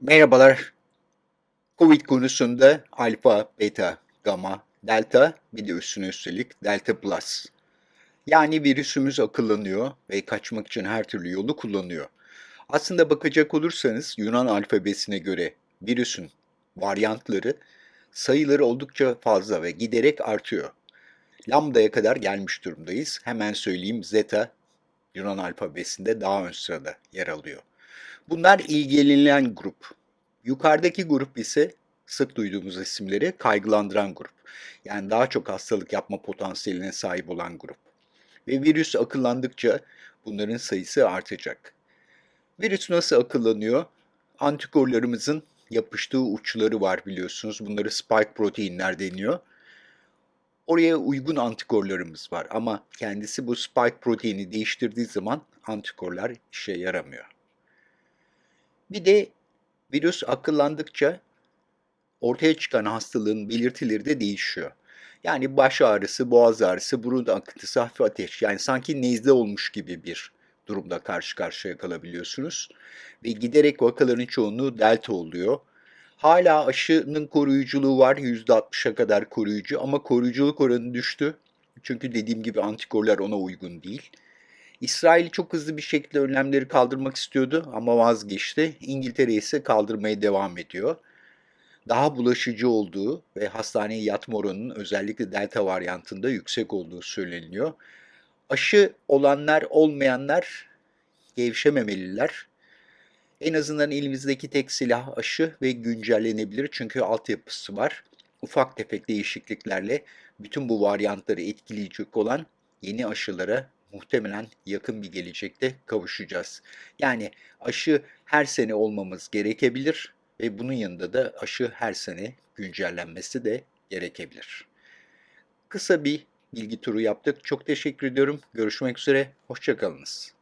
Merhabalar. Covid konusunda alfa, beta, gamma, delta bir de üstüne üstelik delta plus. Yani virüsümüz akıllanıyor ve kaçmak için her türlü yolu kullanıyor. Aslında bakacak olursanız Yunan alfabesine göre virüsün varyantları sayıları oldukça fazla ve giderek artıyor. Lambda'ya kadar gelmiş durumdayız. Hemen söyleyeyim zeta Yunan alfabesinde daha ön sırada yer alıyor. Bunlar ilgilenilen grup. Yukarıdaki grup ise sık duyduğumuz isimleri kaygılandıran grup. Yani daha çok hastalık yapma potansiyeline sahip olan grup. Ve virüs akıllandıkça bunların sayısı artacak. Virüs nasıl akıllanıyor? Antikorlarımızın yapıştığı uçları var biliyorsunuz. Bunları spike proteinler deniyor. Oraya uygun antikorlarımız var ama kendisi bu spike proteini değiştirdiği zaman antikorlar işe yaramıyor. Bir de virüs akıllandıkça ortaya çıkan hastalığın belirtileri de değişiyor. Yani baş ağrısı, boğaz ağrısı, burun akıntısı, hafif ateş. Yani sanki nezle olmuş gibi bir durumda karşı karşıya kalabiliyorsunuz. Ve giderek vakaların çoğunluğu delta oluyor. Hala aşının koruyuculuğu var %60'a kadar koruyucu ama koruyuculuk oranı düştü. Çünkü dediğim gibi antikorlar ona uygun değil. İsrail çok hızlı bir şekilde önlemleri kaldırmak istiyordu ama vazgeçti. İngiltere ise kaldırmaya devam ediyor. Daha bulaşıcı olduğu ve hastaneye yatma oranının özellikle delta varyantında yüksek olduğu söyleniyor. Aşı olanlar olmayanlar gevşememeliler. En azından elimizdeki tek silah aşı ve güncellenebilir çünkü altyapısı var. Ufak tefek değişikliklerle bütün bu varyantları etkileyecek olan yeni aşılara muhtemelen yakın bir gelecekte kavuşacağız. Yani aşı her sene olmamız gerekebilir ve bunun yanında da aşı her sene güncellenmesi de gerekebilir. Kısa bir bilgi turu yaptık. Çok teşekkür ediyorum. Görüşmek üzere. Hoşçakalınız.